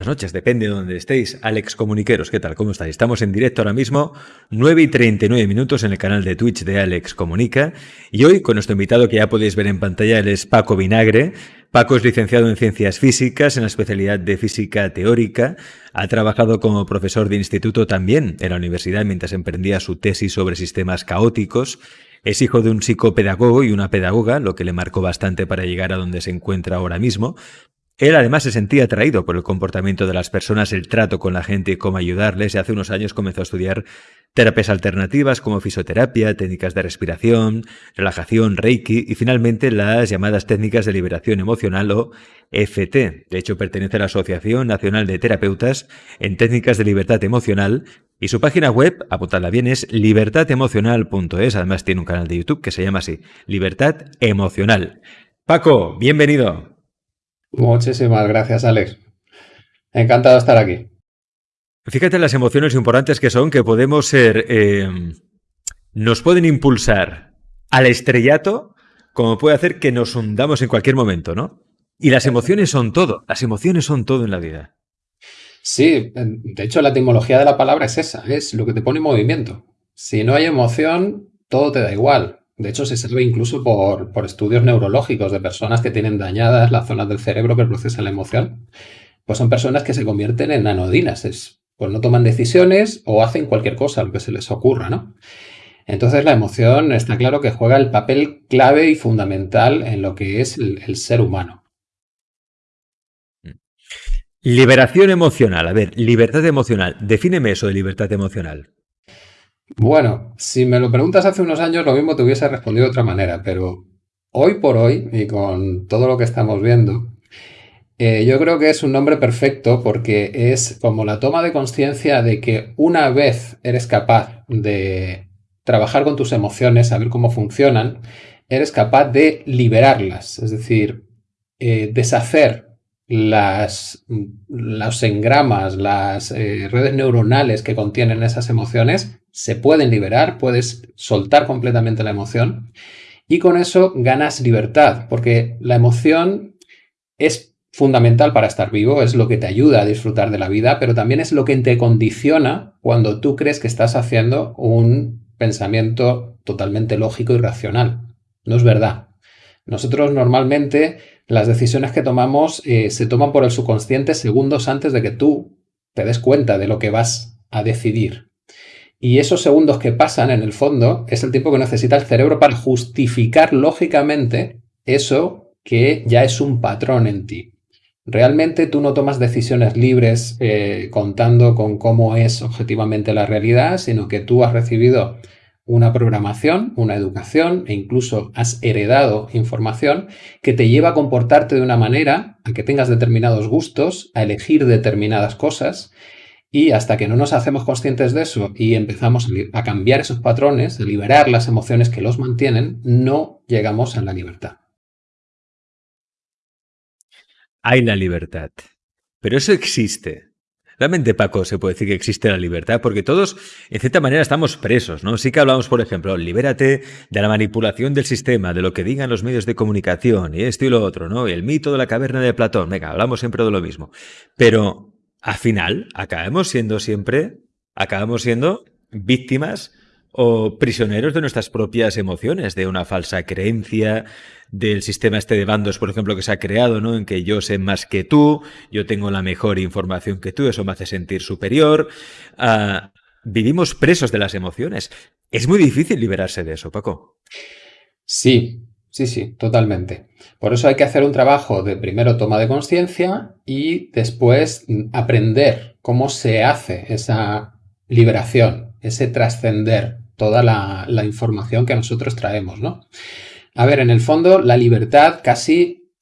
Buenas noches, depende de donde estéis. Alex Comuniqueros, ¿qué tal? ¿Cómo estáis? Estamos en directo ahora mismo, 9 y 39 minutos en el canal de Twitch de Alex Comunica. Y hoy, con nuestro invitado que ya podéis ver en pantalla, él es Paco Vinagre. Paco es licenciado en Ciencias Físicas, en la especialidad de Física Teórica. Ha trabajado como profesor de instituto también en la universidad mientras emprendía su tesis sobre sistemas caóticos. Es hijo de un psicopedagogo y una pedagoga, lo que le marcó bastante para llegar a donde se encuentra ahora mismo. Él además se sentía atraído por el comportamiento de las personas, el trato con la gente y cómo ayudarles y hace unos años comenzó a estudiar terapias alternativas como fisioterapia, técnicas de respiración, relajación, reiki y finalmente las llamadas técnicas de liberación emocional o FT. De hecho, pertenece a la Asociación Nacional de Terapeutas en Técnicas de Libertad Emocional y su página web, apuntadla bien, es libertademocional.es. Además tiene un canal de YouTube que se llama así, Libertad Emocional. Paco, bienvenido. Muchísimas gracias, Alex. Encantado de estar aquí. Fíjate las emociones importantes que son, que podemos ser, eh, nos pueden impulsar al estrellato, como puede hacer que nos hundamos en cualquier momento, ¿no? Y las emociones son todo, las emociones son todo en la vida. Sí, de hecho la etimología de la palabra es esa, es lo que te pone en movimiento. Si no hay emoción, todo te da igual. De hecho, se sabe incluso por, estudios neurológicos de personas que tienen dañadas las zonas del cerebro que procesan la emoción. Pues son personas que se convierten en anodinas. Es, pues no toman decisiones o hacen cualquier cosa, lo que se les ocurra, ¿no? Entonces la emoción está claro que juega el papel clave y fundamental en lo que es el ser humano. Liberación emocional. A ver, libertad emocional. Defíneme eso de libertad emocional. Bueno, si me lo preguntas hace unos años, lo mismo te hubiese respondido de otra manera, pero hoy por hoy, y con todo lo que estamos viendo, eh, yo creo que es un nombre perfecto porque es como la toma de conciencia de que una vez eres capaz de trabajar con tus emociones, saber cómo funcionan, eres capaz de liberarlas, es decir, eh, deshacer las, los engramas, las eh, redes neuronales que contienen esas emociones se pueden liberar, puedes soltar completamente la emoción y con eso ganas libertad, porque la emoción es fundamental para estar vivo, es lo que te ayuda a disfrutar de la vida, pero también es lo que te condiciona cuando tú crees que estás haciendo un pensamiento totalmente lógico y racional. No es verdad. Nosotros normalmente las decisiones que tomamos eh, se toman por el subconsciente segundos antes de que tú te des cuenta de lo que vas a decidir. Y esos segundos que pasan, en el fondo, es el tiempo que necesita el cerebro para justificar lógicamente eso que ya es un patrón en ti. Realmente tú no tomas decisiones libres eh, contando con cómo es objetivamente la realidad, sino que tú has recibido una programación, una educación e incluso has heredado información que te lleva a comportarte de una manera, a que tengas determinados gustos, a elegir determinadas cosas y hasta que no nos hacemos conscientes de eso y empezamos a cambiar esos patrones, a liberar las emociones que los mantienen, no llegamos a la libertad. Hay la libertad. Pero eso existe. Realmente, Paco, se puede decir que existe la libertad, porque todos, en cierta manera, estamos presos, ¿no? Sí que hablamos, por ejemplo, libérate de la manipulación del sistema, de lo que digan los medios de comunicación, y esto y lo otro, ¿no? El mito de la caverna de Platón, venga, hablamos siempre de lo mismo. Pero, al final, acabamos siendo siempre, acabamos siendo víctimas o prisioneros de nuestras propias emociones, de una falsa creencia, del sistema este de bandos, por ejemplo, que se ha creado, ¿no? En que yo sé más que tú, yo tengo la mejor información que tú, eso me hace sentir superior. Ah, vivimos presos de las emociones. Es muy difícil liberarse de eso, Paco. Sí, sí, sí, totalmente. Por eso hay que hacer un trabajo de primero toma de conciencia y después aprender cómo se hace esa liberación, ese trascender toda la, información que nosotros traemos, ¿no? A ver, en el fondo, la libertad casi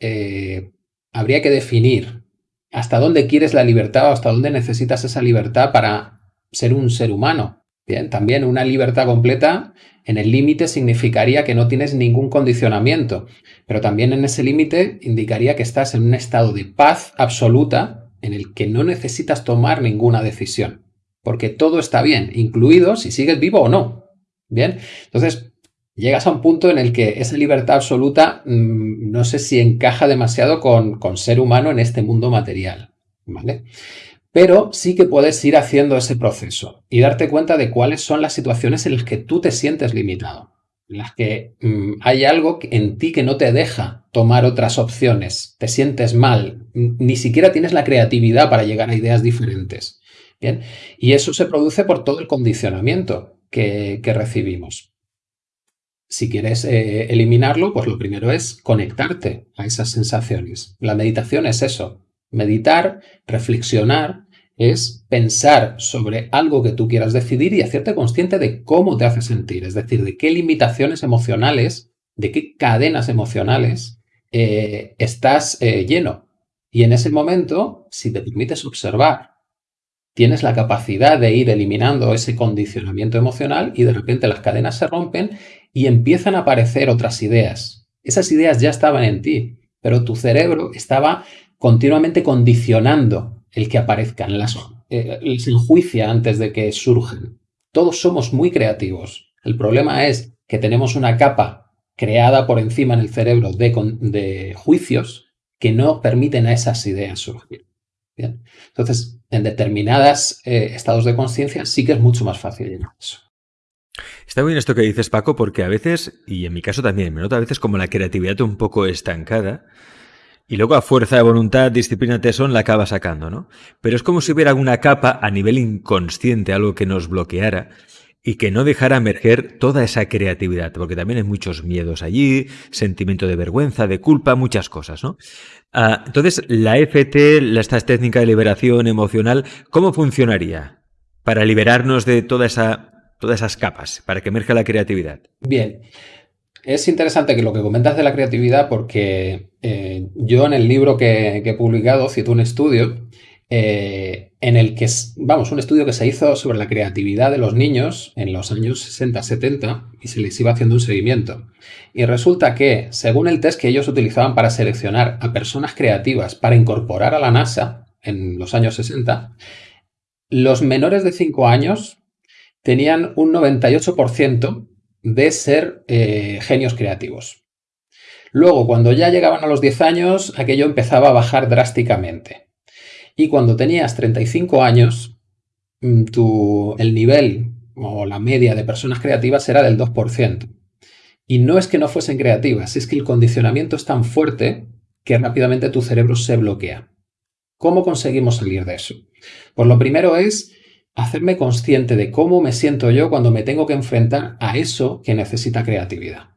eh, habría que definir hasta dónde quieres la libertad o hasta dónde necesitas esa libertad para ser un ser humano. Bien, también una libertad completa en el límite significaría que no tienes ningún condicionamiento, pero también en ese límite indicaría que estás en un estado de paz absoluta en el que no necesitas tomar ninguna decisión, porque todo está bien, incluido si sigues vivo o no. Bien, entonces llegas a un punto en el que esa libertad absoluta mm, no sé si encaja demasiado con, ser humano en este mundo material. ¿vale? Pero sí que puedes ir haciendo ese proceso y darte cuenta de cuáles son las situaciones en las que tú te sientes limitado, en las que mm, hay algo en ti que no te deja tomar otras opciones, te sientes mal, ni siquiera tienes la creatividad para llegar a ideas diferentes. ¿bien? Y eso se produce por todo el condicionamiento que, recibimos. Si quieres eh, eliminarlo, pues lo primero es conectarte a esas sensaciones. La meditación es eso, meditar, reflexionar es pensar sobre algo que tú quieras decidir y hacerte consciente de cómo te hace sentir, es decir, de qué limitaciones emocionales, de qué cadenas emocionales eh, estás eh, lleno. Y en ese momento, si te permites observar, tienes la capacidad de ir eliminando ese condicionamiento emocional y de repente las cadenas se rompen y empiezan a aparecer otras ideas. Esas ideas ya estaban en ti, pero tu cerebro estaba continuamente condicionando el que aparezcan, las, eh, enjuicia antes de que surgen. Todos somos muy creativos. El problema es que tenemos una capa creada por encima en el cerebro de, de juicios que no permiten a esas ideas surgir. Bien. Entonces, en determinados eh, estados de conciencia sí que es mucho más fácil llegar eso. Está bien esto que dices, Paco, porque a veces, y en mi caso también, me nota a veces como la creatividad un poco estancada, y luego a fuerza de voluntad, disciplina, tesón la acaba sacando, ¿no? Pero es como si hubiera una capa a nivel inconsciente, algo que nos bloqueara y que no dejara emerger toda esa creatividad, porque también hay muchos miedos allí, sentimiento de vergüenza, de culpa, muchas cosas, ¿no? Ah, entonces, la FT, esta técnica de liberación emocional, ¿cómo funcionaría para liberarnos de toda esa, todas esas capas, para que emerja la creatividad? Bien, es interesante que lo que comentas de la creatividad porque eh, yo en el libro que, he publicado cito un estudio eh, en el que, vamos, un estudio que se hizo sobre la creatividad de los niños en los años 60-70 y se les iba haciendo un seguimiento. Y resulta que, según el test que ellos utilizaban para seleccionar a personas creativas para incorporar a la NASA en los años 60, los menores de 5 años tenían un 98% de ser eh, genios creativos. Luego, cuando ya llegaban a los 10 años, aquello empezaba a bajar drásticamente. Y cuando tenías 35 años, mm, el nivel o la media de personas creativas era del 2%. Y no es que no fuesen creativas, es que el condicionamiento es tan fuerte que rápidamente tu cerebro se bloquea. ¿Cómo conseguimos salir de eso? Pues lo primero es hacerme consciente de cómo me siento yo cuando me tengo que enfrentar a eso que necesita creatividad.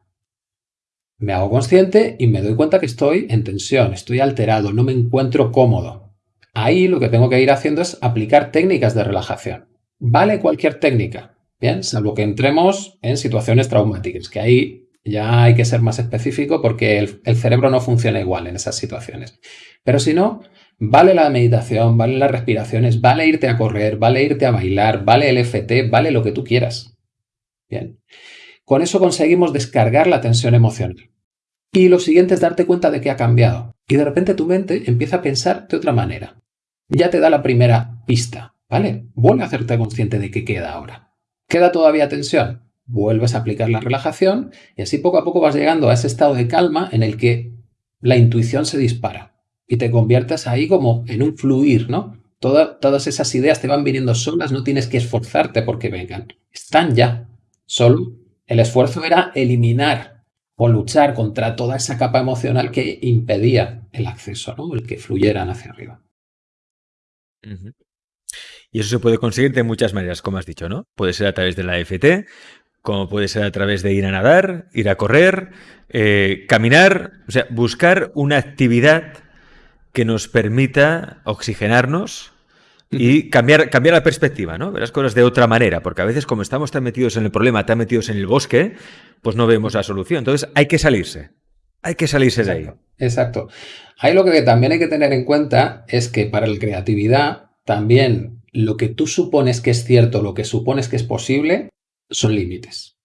Me hago consciente y me doy cuenta que estoy en tensión, estoy alterado, no me encuentro cómodo. Ahí lo que tengo que ir haciendo es aplicar técnicas de relajación. Vale cualquier técnica, bien, salvo que entremos en situaciones traumáticas, que ahí ya hay que ser más específico porque el, cerebro no funciona igual en esas situaciones. Pero si no, Vale la meditación, vale las respiraciones, vale irte a correr, vale irte a bailar, vale el FT, vale lo que tú quieras. Bien. Con eso conseguimos descargar la tensión emocional. Y lo siguiente es darte cuenta de que ha cambiado. Y de repente tu mente empieza a pensar de otra manera. Ya te da la primera pista, ¿vale? Vuelve a hacerte consciente de qué queda ahora. ¿Queda todavía tensión? Vuelves a aplicar la relajación y así poco a poco vas llegando a ese estado de calma en el que la intuición se dispara y te conviertas ahí como en un fluir, ¿no? todas esas ideas te van viniendo solas, no tienes que esforzarte porque vengan. Están ya. Solo el esfuerzo era eliminar o luchar contra toda esa capa emocional que impedía el acceso, ¿no? El que fluyeran hacia arriba. Y eso se puede conseguir de muchas maneras, como has dicho, ¿no? Puede ser a través de la FT, como puede ser a través de ir a nadar, ir a correr, eh, caminar, o sea, buscar una actividad que nos permita oxigenarnos y cambiar, cambiar la perspectiva, ¿no? Ver las cosas de otra manera, porque a veces como estamos tan metidos en el problema, tan metidos en el bosque, pues no vemos la solución. Entonces hay que salirse. Hay que salirse de ahí. Exacto. Ahí lo que también hay que tener en cuenta es que para la creatividad también lo que tú supones que es cierto, lo que supones que es posible, son límites.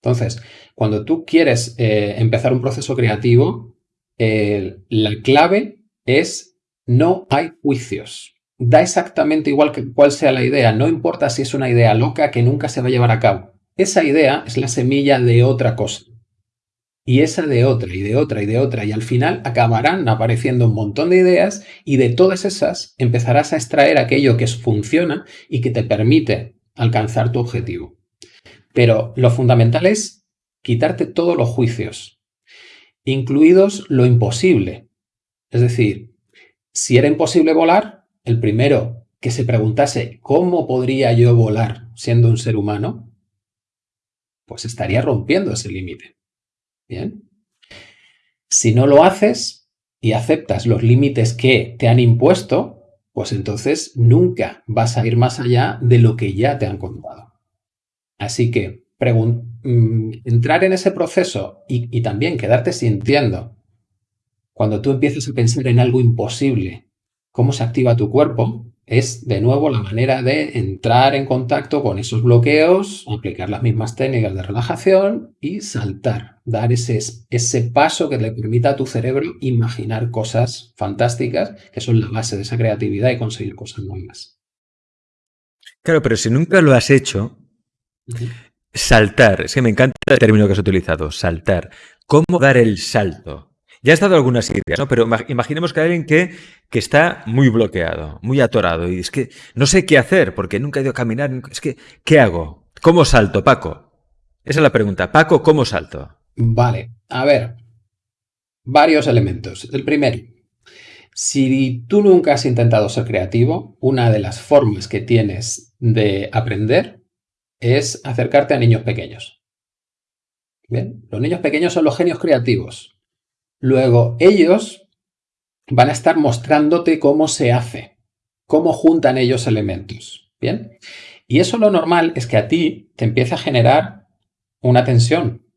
Entonces, cuando tú quieres eh, empezar un proceso creativo, la clave es no hay juicios. Da exactamente igual que cuál sea la idea, no importa si es una idea loca que nunca se va a llevar a cabo. Esa idea es la semilla de otra cosa. y esa de otra y de otra y de otra y al final acabarán apareciendo un montón de ideas y de todas esas empezarás a extraer aquello que funciona y que te permite alcanzar tu objetivo. Pero lo fundamental es quitarte todos los juicios, incluidos lo imposible. Es decir, si era imposible volar, el primero que se preguntase cómo podría yo volar siendo un ser humano, pues estaría rompiendo ese límite. Bien. Si no lo haces y aceptas los límites que te han impuesto, pues entonces nunca vas a ir más allá de lo que ya te han contado. Así que mm, entrar en ese proceso y, y también quedarte sintiendo cuando tú empiezas a pensar en algo imposible, cómo se activa tu cuerpo, es de nuevo la manera de entrar en contacto con esos bloqueos, aplicar las mismas técnicas de relajación y saltar, dar ese, ese paso que le permita a tu cerebro imaginar cosas fantásticas que son la base de esa creatividad y conseguir cosas nuevas. Claro, pero si nunca lo has hecho, saltar, es que me encanta el término que has utilizado, saltar. ¿Cómo dar el salto? Ya has dado algunas ideas, ¿no? Pero imaginemos que hay alguien que, que, está muy bloqueado, muy atorado, y es que no sé qué hacer, porque nunca he ido a caminar. Es que, ¿qué hago? ¿Cómo salto, Paco? Esa es la pregunta. Paco, ¿cómo salto? Vale, a ver. Varios elementos. El primero, si tú nunca has intentado ser creativo, una de las formas que tienes de aprender es acercarte a niños pequeños. Bien, los niños pequeños son los genios creativos. Luego, ellos van a estar mostrándote cómo se hace, cómo juntan ellos elementos. ¿Bien? Y eso lo normal es que a ti te empiece a generar una tensión,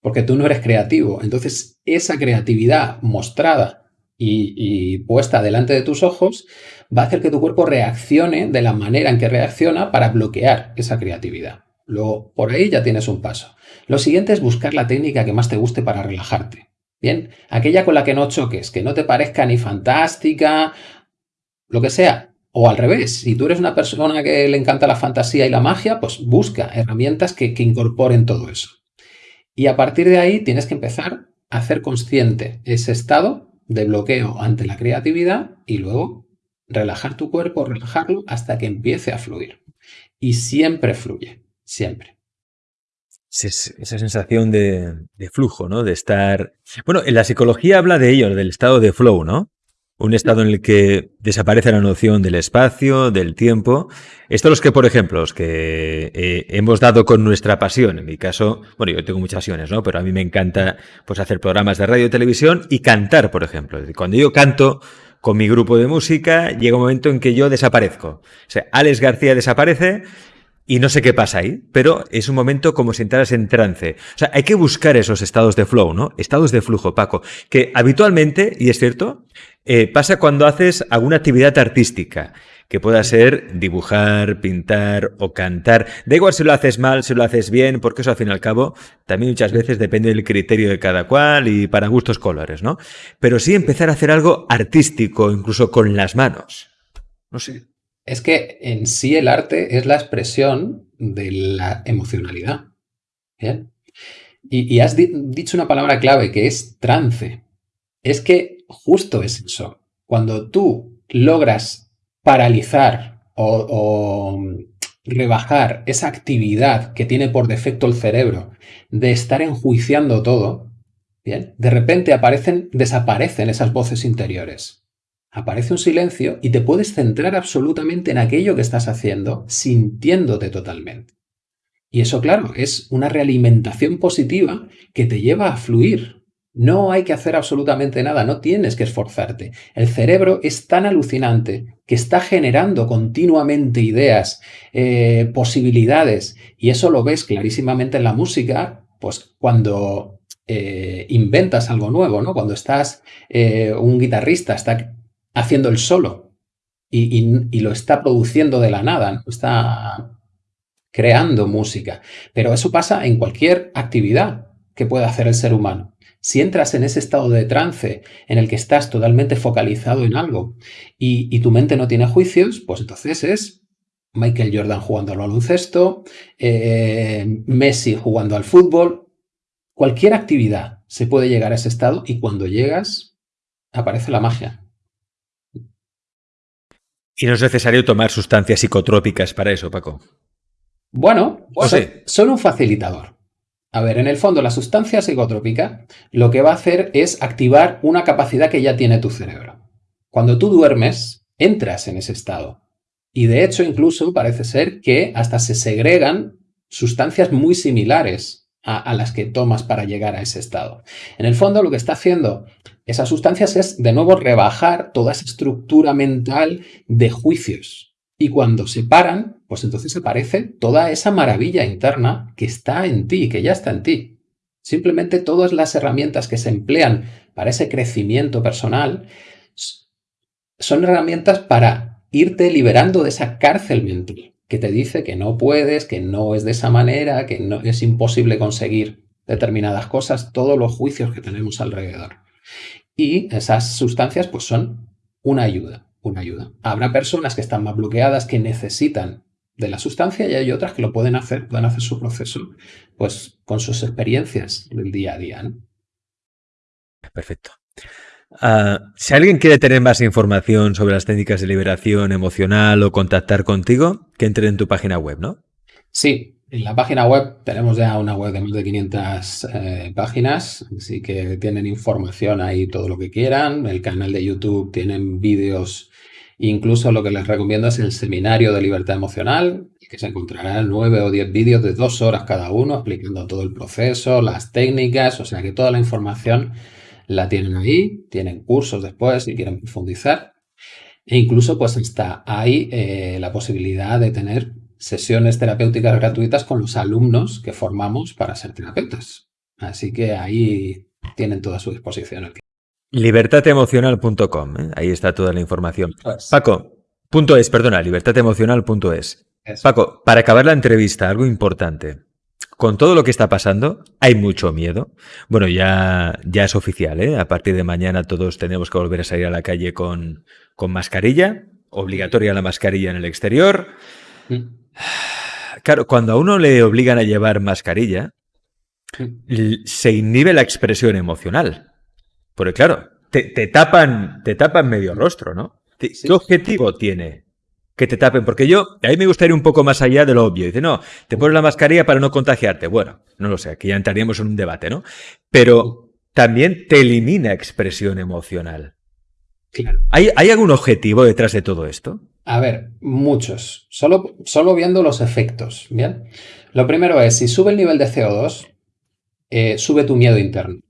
porque tú no eres creativo. Entonces, esa creatividad mostrada y, puesta delante de tus ojos va a hacer que tu cuerpo reaccione de la manera en que reacciona para bloquear esa creatividad. Luego, por ahí ya tienes un paso. Lo siguiente es buscar la técnica que más te guste para relajarte. Bien, aquella con la que no choques, que no te parezca ni fantástica, lo que sea. O al revés, si tú eres una persona que le encanta la fantasía y la magia, pues busca herramientas que, que incorporen todo eso. Y a partir de ahí tienes que empezar a hacer consciente ese estado de bloqueo ante la creatividad y luego relajar tu cuerpo, relajarlo hasta que empiece a fluir. Y siempre fluye, siempre esa sensación de, flujo, ¿no? De estar... Bueno, en la psicología habla de ello, del estado de flow, ¿no? Un estado en el que desaparece la noción del espacio, del tiempo. Estos los que, por ejemplo, los que eh, hemos dado con nuestra pasión. En mi caso, bueno, yo tengo muchas pasiones, ¿no? Pero a mí me encanta pues hacer programas de radio y televisión y cantar, por ejemplo. Cuando yo canto con mi grupo de música, llega un momento en que yo desaparezco. O sea, Alex García desaparece y no sé qué pasa ahí, pero es un momento como si entraras en trance. O sea, hay que buscar esos estados de flow, ¿no? Estados de flujo, Paco, que habitualmente, y es cierto, eh, pasa cuando haces alguna actividad artística, que pueda ser dibujar, pintar o cantar. Da igual si lo haces mal, si lo haces bien, porque eso al fin y al cabo también muchas veces depende del criterio de cada cual y para gustos colores, ¿no? Pero sí empezar a hacer algo artístico, incluso con las manos. No sé. Es que en sí el arte es la expresión de la emocionalidad. Y, has dicho una palabra clave que es trance. Es que justo es eso. Cuando tú logras paralizar o, o rebajar esa actividad que tiene por defecto el cerebro de estar enjuiciando todo, ¿bien? de repente aparecen, desaparecen esas voces interiores aparece un silencio y te puedes centrar absolutamente en aquello que estás haciendo, sintiéndote totalmente. Y eso, claro, es una realimentación positiva que te lleva a fluir. No hay que hacer absolutamente nada, no tienes que esforzarte. El cerebro es tan alucinante que está generando continuamente ideas, eh, posibilidades, y eso lo ves clarísimamente en la música, pues cuando eh, inventas algo nuevo, ¿no? Cuando estás, eh, un guitarrista está haciendo el solo y, lo está produciendo de la nada, está creando música. Pero eso pasa en cualquier actividad que pueda hacer el ser humano. Si entras en ese estado de trance en el que estás totalmente focalizado en algo y, tu mente no tiene juicios, pues entonces es Michael Jordan jugando al baloncesto, eh, Messi jugando al fútbol, cualquier actividad se puede llegar a ese estado y cuando llegas aparece la magia. Y no es necesario tomar sustancias psicotrópicas para eso, Paco. Bueno, son, un facilitador. A ver, en el fondo la sustancia psicotrópica lo que va a hacer es activar una capacidad que ya tiene tu cerebro. Cuando tú duermes, entras en ese estado. Y de hecho incluso parece ser que hasta se segregan sustancias muy similares a, las que tomas para llegar a ese estado. En el fondo lo que está haciendo esas sustancias es de nuevo rebajar toda esa estructura mental de juicios. Y cuando se paran, pues entonces aparece toda esa maravilla interna que está en ti, que ya está en ti. Simplemente todas las herramientas que se emplean para ese crecimiento personal son herramientas para irte liberando de esa cárcel mental que te dice que no puedes, que no es de esa manera, que no, es imposible conseguir determinadas cosas, todos los juicios que tenemos alrededor. Y esas sustancias pues son una ayuda, una ayuda. Habrá personas que están más bloqueadas, que necesitan de la sustancia y hay otras que lo pueden hacer, pueden hacer su proceso pues con sus experiencias del día a día. Perfecto. Ah, si alguien quiere tener más información sobre las técnicas de liberación emocional o contactar contigo, que entre en tu página web, ¿no? Sí, en la página web tenemos ya una web de más de 500 eh, páginas, así que tienen información ahí todo lo que quieran. El canal de YouTube tienen vídeos, incluso lo que les recomiendo es el seminario de libertad emocional, que se encontrarán nueve o diez vídeos de dos horas cada uno explicando todo el proceso, las técnicas, o sea que toda la información la tienen ahí, tienen cursos después si quieren profundizar. E incluso pues está ahí eh, la posibilidad de tener sesiones terapéuticas gratuitas con los alumnos que formamos para ser terapeutas. Así que ahí tienen toda su disposición. Libertademocional.com, ¿eh? ahí está toda la información. Pues Paco, punto es, perdona, libertademocional.es. Paco, para acabar la entrevista, algo importante con todo lo que está pasando, hay mucho miedo. Bueno, ya, ya es oficial, ¿eh? A partir de mañana todos tenemos que volver a salir a la calle con, con mascarilla, obligatoria la mascarilla en el exterior. Mm. Claro, cuando a uno le obligan a llevar mascarilla, mm. se inhibe la expresión emocional. Porque claro, te, tapan, te tapan medio rostro, ¿no? ¿Qué objetivo tiene que te tapen, porque yo, a mí me gustaría un poco más allá de lo obvio. Dice, no, te pones la mascarilla para no contagiarte. Bueno, no lo sé, aquí ya entraríamos en un debate, ¿no? Pero también te elimina expresión emocional. Claro. ¿Hay, ¿Hay, algún objetivo detrás de todo esto? A ver, muchos. Solo, solo viendo los efectos, ¿bien? Lo primero es, si sube el nivel de CO2, eh, sube tu miedo interno.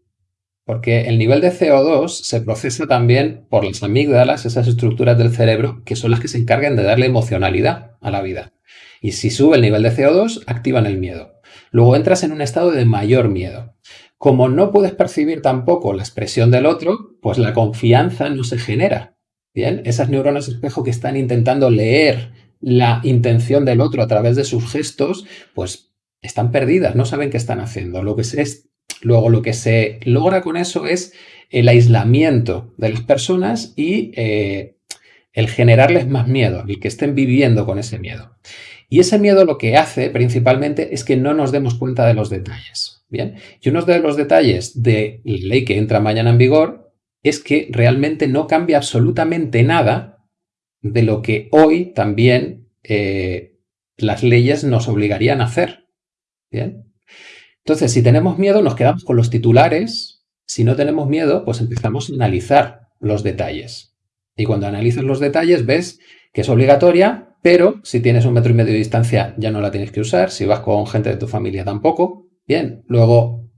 Porque el nivel de CO2 se procesa también por las amígdalas, esas estructuras del cerebro, que son las que se encargan de darle emocionalidad a la vida. Y si sube el nivel de CO2, activan el miedo. Luego entras en un estado de mayor miedo. Como no puedes percibir tampoco la expresión del otro, pues la confianza no se genera. Bien, esas neuronas espejo que están intentando leer la intención del otro a través de sus gestos, pues están perdidas, no saben qué están haciendo. Lo que es Luego lo que se logra con eso es el aislamiento de las personas y eh, el generarles más miedo, el que estén viviendo con ese miedo. Y ese miedo lo que hace principalmente es que no nos demos cuenta de los detalles. Bien, y uno de los detalles de la ley que entra mañana en vigor es que realmente no cambia absolutamente nada de lo que hoy también eh, las leyes nos obligarían a hacer. Bien, entonces, si tenemos miedo, nos quedamos con los titulares. Si no tenemos miedo, pues empezamos a analizar los detalles. Y cuando analizas los detalles, ves que es obligatoria, pero si tienes un metro y medio de distancia ya no la tienes que usar. Si vas con gente de tu familia tampoco. Bien, luego,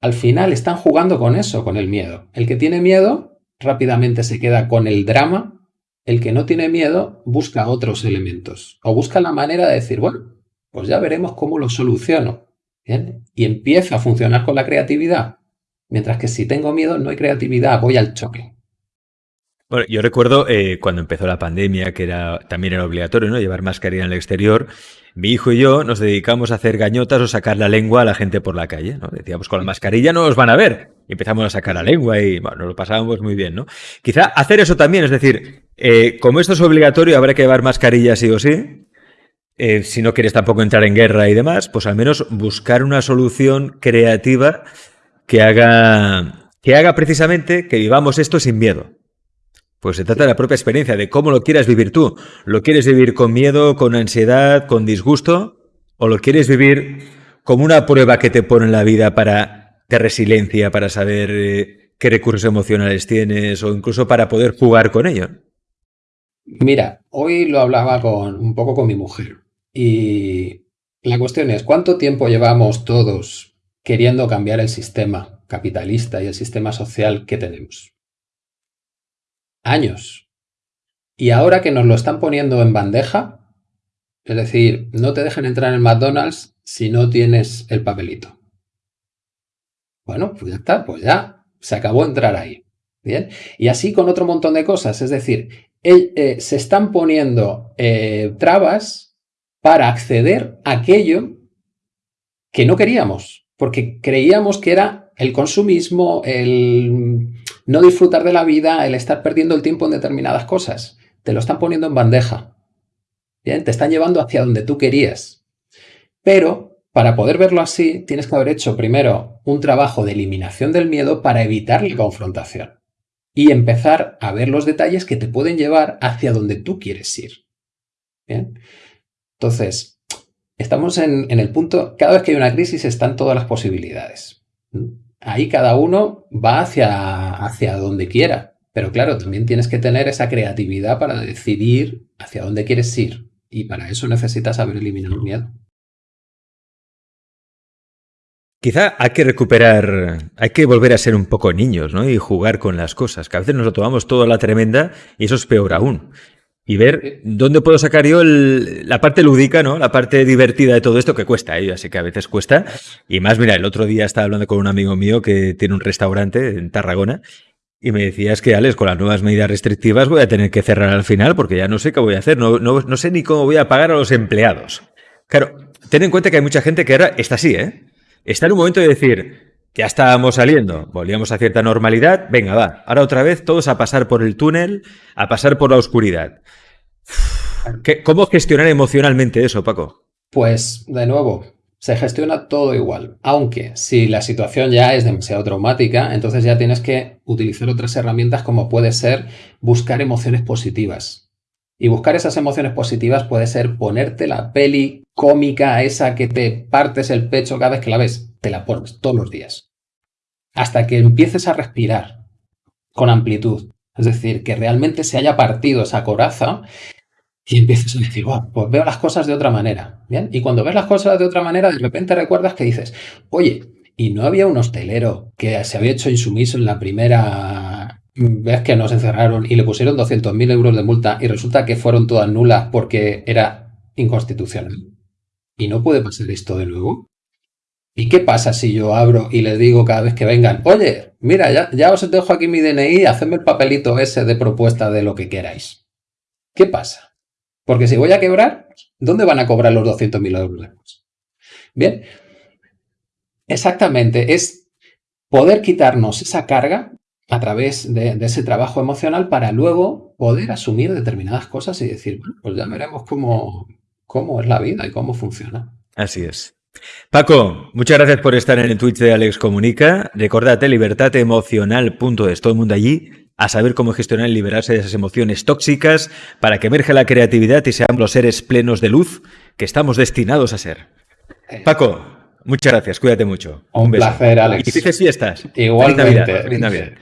al final están jugando con eso, con el miedo. El que tiene miedo rápidamente se queda con el drama. El que no tiene miedo busca otros elementos. O busca la manera de decir, bueno, pues ya veremos cómo lo soluciono. Y empieza a funcionar con la creatividad. Mientras que si tengo miedo, no hay creatividad, voy al choque. Bueno, yo recuerdo eh, cuando empezó la pandemia, que era también era obligatorio, ¿no? Llevar mascarilla en el exterior. Mi hijo y yo nos dedicamos a hacer gañotas o sacar la lengua a la gente por la calle, ¿no? Decíamos, con la mascarilla no os van a ver. Y empezamos a sacar la lengua y, bueno, nos lo pasábamos muy bien, ¿no? Quizá hacer eso también, es decir, eh, como esto es obligatorio, habrá que llevar mascarilla sí o sí. Eh, si no quieres tampoco entrar en guerra y demás, pues al menos buscar una solución creativa que haga, que haga precisamente que vivamos esto sin miedo. Pues se trata de la propia experiencia, de cómo lo quieras vivir tú. ¿Lo quieres vivir con miedo, con ansiedad, con disgusto? ¿O lo quieres vivir como una prueba que te pone en la vida para de resiliencia, para saber eh, qué recursos emocionales tienes o incluso para poder jugar con ello? Mira, hoy lo hablaba con un poco con mi mujer y la cuestión es, ¿cuánto tiempo llevamos todos queriendo cambiar el sistema capitalista y el sistema social que tenemos? Años. Y ahora que nos lo están poniendo en bandeja, es decir, no te dejan entrar en McDonald's si no tienes el papelito. Bueno, pues ya está, pues ya se acabó entrar ahí. Bien. Y así con otro montón de cosas. Es decir, eh, se están poniendo eh, trabas para acceder a aquello que no queríamos, porque creíamos que era el consumismo, el no disfrutar de la vida, el estar perdiendo el tiempo en determinadas cosas. Te lo están poniendo en bandeja. Bien, te están llevando hacia donde tú querías. Pero para poder verlo así, tienes que haber hecho primero un trabajo de eliminación del miedo para evitar la confrontación y empezar a ver los detalles que te pueden llevar hacia donde tú quieres ir. Bien. Entonces, estamos en, el punto, cada vez que hay una crisis están todas las posibilidades. Ahí cada uno va hacia, hacia donde quiera. Pero claro, también tienes que tener esa creatividad para decidir hacia dónde quieres ir. Y para eso necesitas saber eliminar el miedo. Quizá hay que recuperar, hay que volver a ser un poco niños, ¿no? Y jugar con las cosas, que a veces nos lo tomamos todo a la tremenda y eso es peor aún y ver dónde puedo sacar yo la parte lúdica, ¿no? La parte divertida de todo esto que cuesta, ¿eh? así que a veces cuesta. Y más, mira, el otro día estaba hablando con un amigo mío que tiene un restaurante en Tarragona y me decías que, Alex, con las nuevas medidas restrictivas voy a tener que cerrar al final porque ya no sé qué voy a hacer, no, no, sé ni cómo voy a pagar a los empleados. Claro, ten en cuenta que hay mucha gente que ahora está así, ¿eh? Está en un momento de decir, ya estábamos saliendo, volvíamos a cierta normalidad, venga, va, ahora otra vez todos a pasar por el túnel, a pasar por la oscuridad. ¿Cómo gestionar emocionalmente eso, Paco? Pues, de nuevo, se gestiona todo igual. Aunque si la situación ya es demasiado traumática, entonces ya tienes que utilizar otras herramientas como puede ser buscar emociones positivas. Y buscar esas emociones positivas puede ser ponerte la peli cómica esa que te partes el pecho cada vez que la ves. Te la pones todos los días. Hasta que empieces a respirar con amplitud. Es decir, que realmente se haya partido esa coraza y empiezas a decir, pues veo las cosas de otra manera. ¿Bien? Y cuando ves las cosas de otra manera, de repente recuerdas que dices, oye, ¿y no había un hostelero que se había hecho insumiso en la primera vez que nos encerraron y le pusieron 200.000 euros de multa y resulta que fueron todas nulas porque era inconstitucional? ¿Y no puede pasar esto de nuevo? ¿Y qué pasa si yo abro y les digo cada vez que vengan, oye, mira, ya, ya os dejo aquí mi DNI, hacedme el papelito ese de propuesta de lo que queráis? ¿Qué pasa? Porque si voy a quebrar, ¿dónde van a cobrar los 200.000 euros? Bien, exactamente, es poder quitarnos esa carga a través de, ese trabajo emocional para luego poder asumir determinadas cosas y decir, bueno, pues ya veremos cómo, cómo es la vida y cómo funciona. Así es. Paco, muchas gracias por estar en el Twitch de Alex Comunica. Recordate libertateemocional.es, todo el mundo allí a saber cómo gestionar y liberarse de esas emociones tóxicas para que emerja la creatividad y seamos los seres plenos de luz que estamos destinados a ser. Paco, muchas gracias, cuídate mucho. Un, placer, Alex. Y felices fiestas. Igualmente. Feliz Navidad.